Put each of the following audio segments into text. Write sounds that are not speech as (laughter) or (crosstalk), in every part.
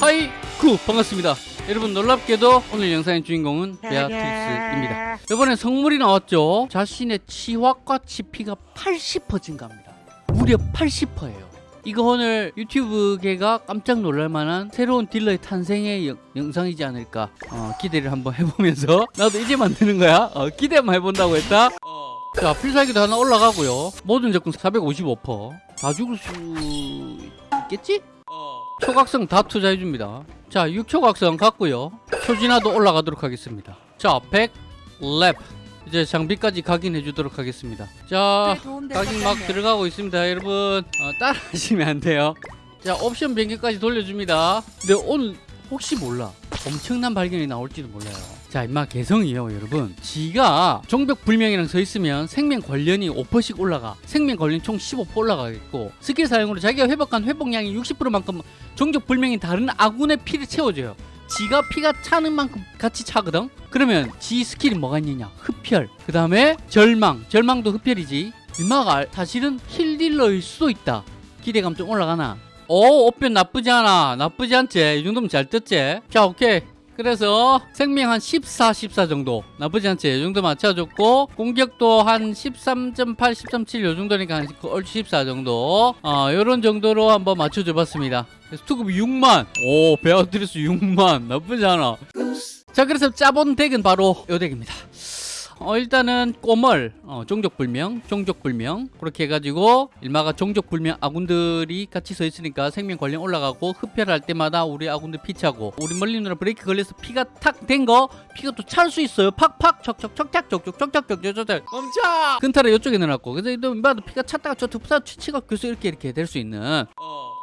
하이 구 반갑습니다. 여러분 놀랍게도 오늘 영상의 주인공은 베아트리스입니다. 이번에 성물이 나왔죠? 자신의 치확과 치피가 80% 증가합니다. 무려 80%예요. 이거 오늘 유튜브계가 깜짝 놀랄만한 새로운 딜러의 탄생의 영, 영상이지 않을까 어, 기대를 한번 해보면서 (laughs) 나도 이제 만드는 거야? 어, 기대 한번 해본다고 했다? 자 필살기도 하나 올라가고요. 모든 적군 455%다 죽을 수 있겠지? 초각성 다 투자해줍니다. 자 6초각성 갔고요. 초진화도 올라가도록 하겠습니다. 자 100 렙. 이제 장비까지 각인해 주도록 하겠습니다. 자 각인 막 들어가고 있습니다 여러분. 어, 따라하시면 안 돼요. 자 옵션 변경까지 돌려줍니다. 근데 오늘 혹시 몰라. 엄청난 발견이 나올지도 몰라요 자 임마 개성이요 여러분. 지가 종족 불명이랑 서 있으면 생명 관련이 5%씩 올라가. 생명 관련 총 15% 올라가겠고 스킬 사용으로 자기가 회복한 회복량이 60%만큼 종족 불명이 다른 아군의 피를 채워줘요. 지가 피가 차는 만큼 같이 차거든? 그러면 지 스킬이 뭐가 있느냐? 흡혈. 그 다음에 절망. 절망도 흡혈이지. 임마가 사실은 힐딜러일 수도 있다. 기대감 좀 올라가나? 오 옵변 나쁘지 않아. 나쁘지 않지. 이 정도면 잘 떴지. 자 오케이 그래서 생명 한 14, 14 정도. 나쁘지 않지. 이 정도 맞춰줬고 공격도 한 13.8, 13.7 요 정도니까 한 얼추 14 정도. 어 요런 정도로 한번 맞춰줘 봤습니다. 그래서 투급이 6만. 오 베아트리스 6만. 나쁘지 않아. 자 그래서 짜본 덱은 바로 요 덱입니다 어, 일단은 꼬멀 어, 종족불명 종족불명. 그렇게 해가지고 일마가 종족불명 아군들이 같이 서 있으니까 생명 관련 올라가고 흡혈할 때마다 우리 아군들 피차고 우리 멀리 누나 브레이크 걸려서 피가 탁 된 거 피가 또 찰 수 있어요. 팍팍 척척척착 척척 척척 척척 멈춰! 근타를 이쪽에 넣어놨고. 그래서 일마도 피가 찼다가 저 툭사 치치가 계속 이렇게 이렇게 될 수 있는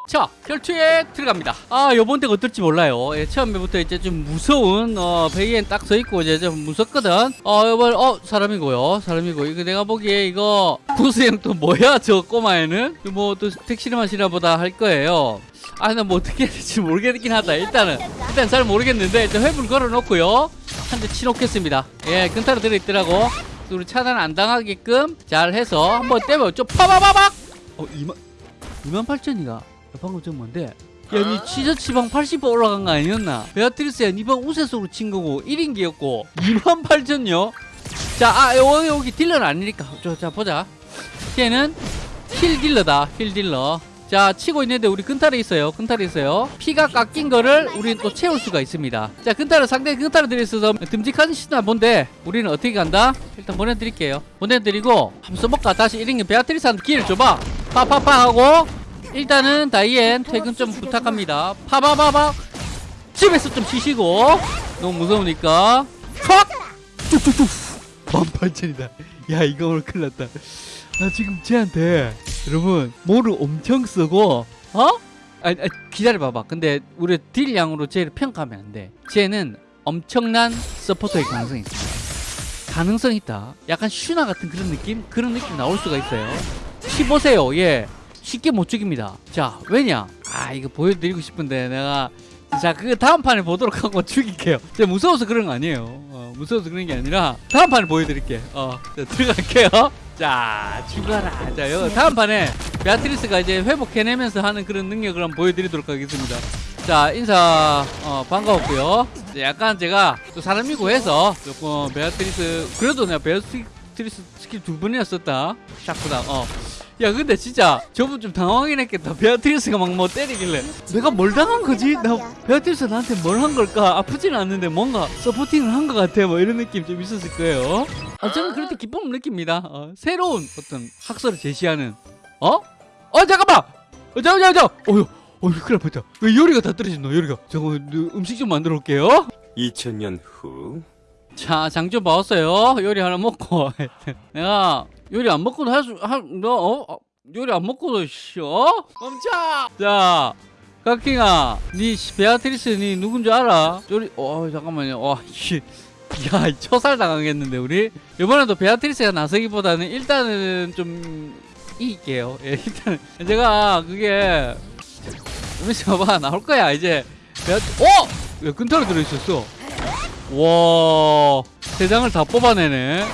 자 혈투에 들어갑니다. 아 요번 덱 어떨지 몰라요. 예, 처음에부터 이제 좀 무서운 어 베이엔 딱 서있고 이제 좀 무섭거든. 어 요번 어 사람이고요. 사람이고. 이거 내가 보기에 이거 구스형 또 뭐야? 저 꼬마애는? 뭐 또 택시를 마시나 보다 할 거예요. 아 나 뭐 어떻게 해야 될지 모르겠긴 하다. 일단은 일단 잘 모르겠는데 일단 회불 걸어놓고요. 한 대 치놓겠습니다. 예 근타로 들어있더라고. 우리 차단 안 당하게끔 잘 해서 한번 때려 좀 파바바박! 어 2만 2만 8천이가 방금 전 뭔데? 야, 니 치저 치방 80% 올라간 거 아니었나? 베아트리스야, 니방 우세속으로 친 거고 1인기였고 2만 8천요? 자, 아, 여기, 여기 딜러는 아니니까. 저, 자, 보자. 걔는 heal 딜러다, heal 딜러. 자, 치고 있는데 우리 근탈에 있어요. 근탈에 있어요. 피가 깎인 거를 우리는 또 채울 수가 있습니다. 자, 근탈을 상대 근탈을 들이있어서 듬직한 시나 뭔데 우리는 어떻게 간다? 일단 보내드릴게요. 보내드리고 한번 써볼까? 다시 1인기 베아트리스한테 기회를 줘봐. 파파파 하고 일단은 다이앤 퇴근 좀 부탁합니다. 파바바박 집에서 좀 쉬시고. 너무 무서우니까. 팍 뚝뚝뚝. 18,000이다. 야 이거 오늘 큰일 났다. 나 지금 쟤한테 여러분 뭐를 엄청 쓰고. 어? 아, 아 기다려봐봐. 근데 우리 딜량으로 쟤를 평가하면 안돼. 쟤는 엄청난 서포터의 가능성이 있습니다 가능성 있다. 약간 슈나 같은 그런 느낌? 그런 느낌 나올 수가 있어요. 15세요 예 쉽게 못 죽입니다. 자 왜냐? 아 이거 보여드리고 싶은데 내가 자그 다음 판에 보도록 (laughs) 하고 죽일게요. 제가 무서워서 그런 거 아니에요. 어, 무서워서 그런 게 아니라 다음 판에 보여드릴게 어 자, 들어갈게요. (laughs) 자 죽어라. 자 요, 다음 판에 베아트리스가 이제 회복해내면서 하는 그런 능력을 한번 보여드리도록 하겠습니다. 자 인사 어, 반가웠고요. 약간 제가 또 사람이고 해서 조금 베아트리스 그래도 내가 베아트리스 스킬 두 번이나 썼다. 샤크다. 어 야 근데 진짜 저분 좀 당황하긴 했겠다 베아트리스가 막 뭐 때리길래 내가 뭘 당한 거지? 나 베아트리스 나한테 뭘 한 걸까? 아프진 않는데 뭔가 supporting을 한 것 같아 뭐 이런 느낌 좀 있었을 거예요 아, 저는 때 기쁨을 느낍니다 어, 새로운 어떤 학설을 제시하는 어? 어 잠깐만! 어, 잠깐만 잠깐만 어휴 어휴 큰일 났다 왜 요리가 다 떨어졌노 요리가 잠깐만 음식 좀 만들어 올게요 2000년 후 자, 장 좀 봐왔어요. 요리 하나 먹고. (laughs) 내가 요리 안 먹고도 할 수, 할, 너, 어? 어? 요리 안 먹고도, 씨, 어? 멈춰! 자, 각킹아, 니, 베아트리스, 니 누군 줄 알아? 요리, 어, 잠깐만요. 와, 씨. 야, 척살 당하겠는데, 우리? 이번에도 베아트리스가 나서기보다는 일단은 좀, 이길게요. 예, 일단은. 제가, 그게, 우리 봐봐, 나올 거야, 이제. 베아트, 어! 왜 근타로 들어있었어? 와, 세 장을 다 뽑아내네.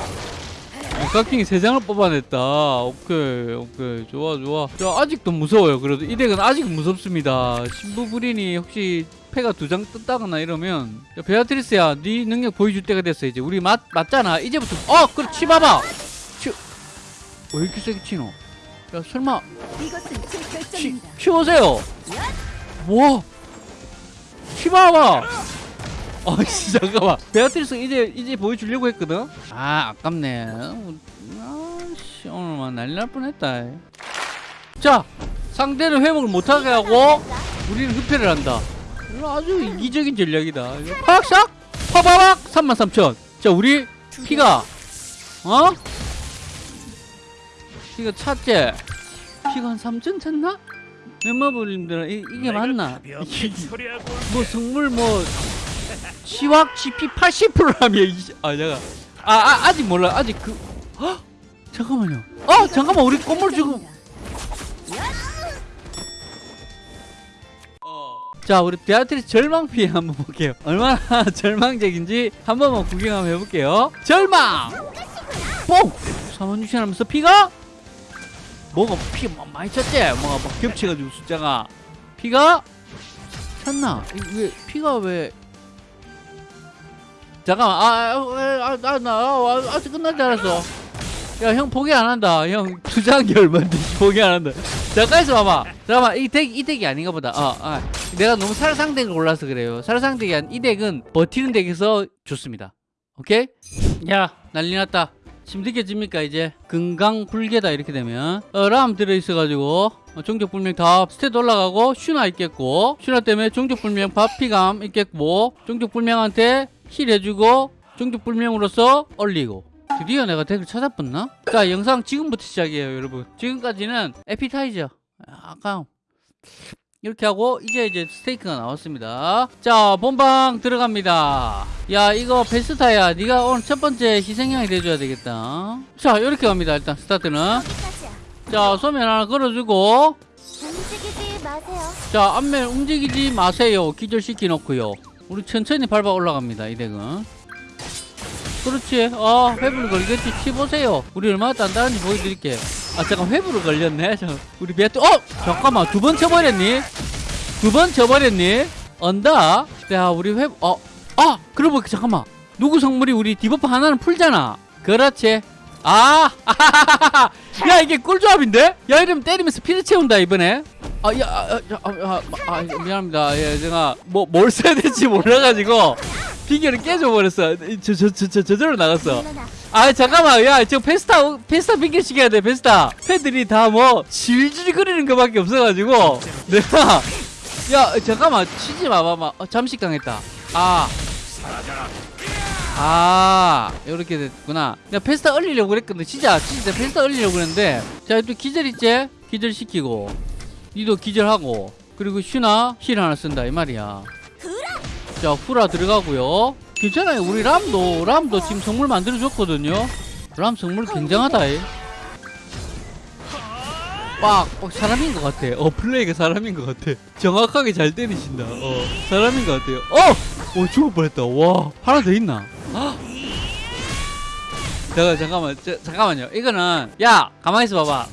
각킹이 세 장을 뽑아냈다. 오케이, 오케이. 좋아, 좋아. 저 아직도 무서워요. 그래도 이 덱은 아직 무섭습니다. 신부부린이 혹시 패가 두 장 뜬다거나 이러면 야, 베아트리스야, 네 능력 보여줄 때가 됐어 이제. 우리 맞 맞잖아. 이제부터 어, 그래 치봐봐. 치. 왜 이렇게 세게 치노? 야, 설마 치. 치우세요. 뭐? 치봐봐. (laughs) 아, 씨, 잠깐만. 베아트리스 이제 이제 보여주려고 했거든. 아, 아깝네. 아, 씨, 오늘만 난리 날 뻔했다. 자, 상대는 회복을 못하게 하고 우리는 흡혈을 한다. 아주 이기적인 전략이다. 팍싹 파바박 33,000. 자, 우리 피가 어? 피가 찼지? 피가 한 3천 찼나? 멤버분들은 이, 이게 맞나? (laughs) 뭐 성물 뭐 치확 GP 80%라며 아 잠깐. 아, 아 아직 몰라. 아직 그 헉! 잠깐만요. 어 잠깐만. 우리 꽃물 지금. 자 우리 베아트리스 절망 피해 한번 볼게요. 얼마나 (laughs) 절망적인지 한 번만 구경 한번 해볼게요. 절망! 뽕! 4만 6천 하면서 피가? 뭐가 피뭐 많이 찼지? 뭐가 막 겹쳐가지고 숫자가. 피가? 찼나? 이- 왜 피가 왜 잠깐만. 아아나나 아, 아직 끝난 줄 알았어. 야 형 포기 안 한다. 형 투자한 게 얼마인데? (laughs) 포기 안 한다. 잠깐 있어 봐봐. 잠깐만 이 덱 이 덱이 아닌가 보다. 어, 아. 내가 너무 살상 덱을 골라서 그래요. 살상 덱이 아닌 이 덱은 버티는 덱에서 좋습니다. 오케이? 야. 난리 났다. 느껴집니까 이제? 금강불괴다 이렇게 되면. 어, 람 들어있어가지고. 어, 종족불명 다 stat 올라가고 슈나 있겠고. 슈나 때문에 종족불명 받피감 있겠고. 종족불명한테 heal 해주고 종족불명으로서 얼리고. 드디어 내가 덱을 찾아봤나? 자 영상 지금부터 시작이에요 여러분. 지금까지는 에피타이저. 아까 이렇게 하고 이제 이제 스테이크가 나왔습니다. 자 본방 들어갑니다. 야 이거 베스타야. 네가 오늘 첫 번째 희생양이 돼줘야 되겠다. 자 이렇게 갑니다 일단 스타트는. 자 소면 하나 걸어주고. 자 앞면 움직이지 마세요. 기절시키 놓고요 우리 천천히 밟아 올라갑니다 이 덱은. 그렇지. 아 회불 걸겠지. 치보세요. 우리 얼마나 단단한지 보여드릴게. 아 잠깐 회불을 걸렸네. 저, 우리 배트 어! 잠깐만 두 번 쳐버렸니? 두 번 쳐버렸니? 언다? 자 우리 회어아 그러고 보니까 잠깐만. 누구 성물이 우리 debuff 하나는 풀잖아. 그렇지. 아 (laughs) 야 이게 꿀조합인데? 야 이러면 때리면서 피를 채운다 이번에 아, 야, 아, 아, 아, 아, 아, 미안합니다. 예, 제가 뭐 뭘 써야 될지 몰라가지고 빙결을 깨져버렸어. 저, 저, 저, 저, 저절로 나갔어. 아, 잠깐만, 야, 저 페스타, 페스타 빙결 시켜야 돼, 페스타. 팬들이 다 뭐 질질거리는 것밖에 없어가지고 내가 야, 잠깐만, 치지 마 봐봐. 어, 잠식 당했다. 아. 아, 이렇게 됐구나. 내가 페스타 얼리려고 그랬거든. 진짜, 진짜 페스타 얼리려고 그랬는데. 자, 또 기절 있지? 기절 시키고. 니도 기절하고. 그리고 슈나 heal 하나 쓴다, 이 말이야. 자, 후라 들어가고요. 괜찮아요. 우리 람도, 람도 지금 성물 만들어줬거든요. 람 성물 굉장하다, 이. 빡, 빡 사람인 것 같아. 어, 플레이가 사람인 것 같아. 정확하게 잘 때리신다. 어, 사람인 것 같아요. 어! 어, 죽을 뻔했다. 와, 하나 더 있나? 헉! 잠깐, 잠깐만, 저, 잠깐만요. 이거는, 야, 가만히 있어 봐봐.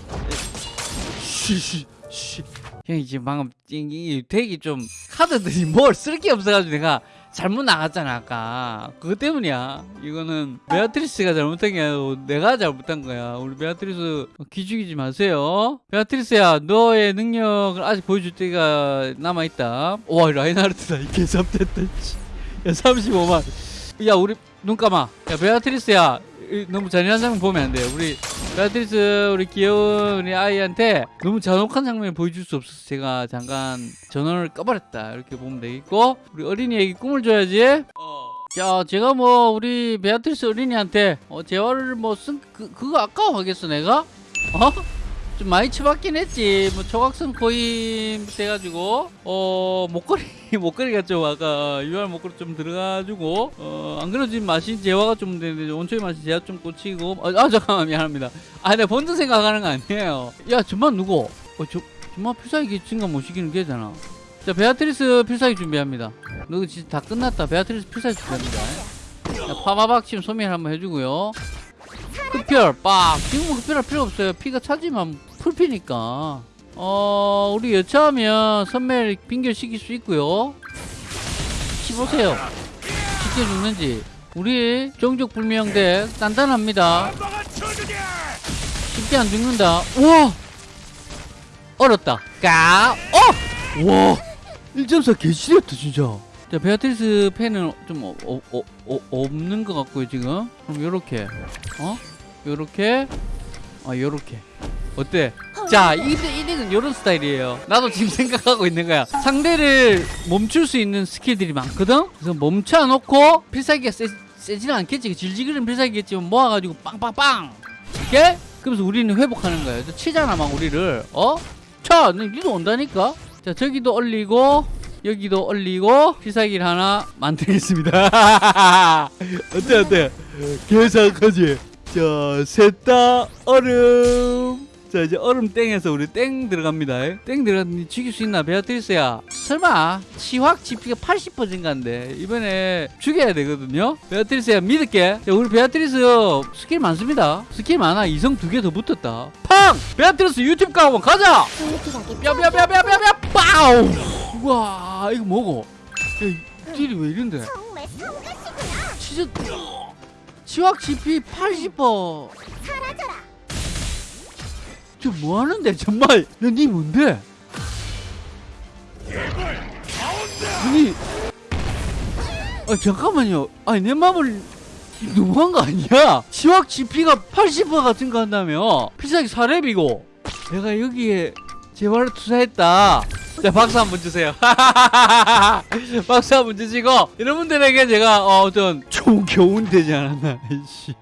쉬쉬, 쉬. 형이 지금 방금, 이, 이 덱이 좀, 카드들이 (laughs) 뭘 쓸 게 없어가지고 내가 잘못 나갔잖아, 아까. 그것 때문이야. 이거는, 베아트리스가 잘못한 게 아니고, 내가 잘못한 거야. 우리 베아트리스, 기죽이지 마세요. 베아트리스야, 너의 능력을 아직 보여줄 때가 남아있다. 와, 라인하르트다. 이 개잡됐다, 씨. 야, 35만. 야, 우리, 눈 감아. 야, 베아트리스야. 이, 너무 잔인한 장면 보면 안 돼. 우리, 베아트리스, 우리 귀여운 우리 아이한테 너무 잔혹한 장면을 보여줄 수 없어서 제가 잠깐 전원을 꺼버렸다. 이렇게 보면 되겠고, 우리 어린이에게 꿈을 줘야지. 자, 제가 뭐, 우리 베아트리스 어린이한테, 어, 재화를 뭐, 쓴, 그, 그거 아까워하겠어, 내가? 어? 좀 많이 처박긴 했지. 뭐, 초각성 코인 돼가지고, 어, 목걸이, (laughs) 목걸이가 좀 아까, UR 목걸이 좀 들어가지고, 어, 안 그래도 지금 마신 재화가 좀 되는데, 온초의 마신 재화 좀 꽂히고, 아, 아, 잠깐만, 미안합니다. 아, 내가 본드 생각하는 거 아니에요. 야, 저만 누구? 어, 저, 저만 필살기 증가 못 시키는 게잖아. 자, 베아트리스 필살기 준비합니다. 너 진짜 다 끝났다. 베아트리스 필살기 준비합니다. 자, 파바박 지금 소멸 한번 해주고요. 흡혈 빡 지금은 흡혈할 필요 없어요 피가 차지만 풀피니까. 어 우리 여차하면 선멸 빙결시킬 수 있고요. 씹보세요. 쉽게 죽는지. 우리 종족불명대 단단합니다. 쉽게 안 죽는다. 우와! 얼었다. 까! 어! 와! 1.4 개시렸다 진짜. 자 베아트리스 펜은 좀 어, 어, 어, 어, 없는 것 같고요 지금. 그럼 요렇게. 어? 요렇게. 아 요렇게 어때? 자 이대는 요런 스타일이에요 나도 지금 (laughs) 생각하고 있는 거야 상대를 멈출 수 있는 스킬들이 많거든 그래서 멈춰놓고 필살기가 세, 세지는 않겠지 질질거리는 필살기겠지만 모아가지고 빵빵빵 이렇게? 그러면서 우리는 회복하는 거예요 저 치잖아 막 우리를 어? 차! 너 니도 온다니까? 자 저기도 얼리고 여기도 얼리고 필살기를 하나 만들겠습니다 (laughs) 어때 어때? 계산하지 자, 셋다 얼음. 자, 이제 얼음 땡에서 우리 땡 들어갑니다. 땡 들어갔니 죽일 수 있나, 베아트리스야? 설마, 치확 GP가 80% 증가인데, 이번에 죽여야 되거든요? 베아트리스야, 믿을게. 자, 우리 베아트리스 스킬 많습니다. 스킬 많아. 이성 두 개 더 붙었다. 팡! 베아트리스 유튜브 가고 가자! 뼈뼈뼈뼈뼈뼈! 빠우! 우와, 이거 뭐고? 야, 이 딜이 왜 이런데? 진짜 치확 GP 80% 사라져라. 저 뭐하는데? 정말. 야니 뭔데? 아니. 아 잠깐만요. 아니 내 마음을 너무한 거 아니야? 치확 GP가 80% 같은 거 한다며? 필살기 4렙이고 내가 여기에 제발로 투자했다. 자 박수 한 번 주세요. (laughs) 박수 한 번 주시고 여러분들에게 제가 어, 어떤 좋은 교훈 되지 않았나 (laughs) 이씨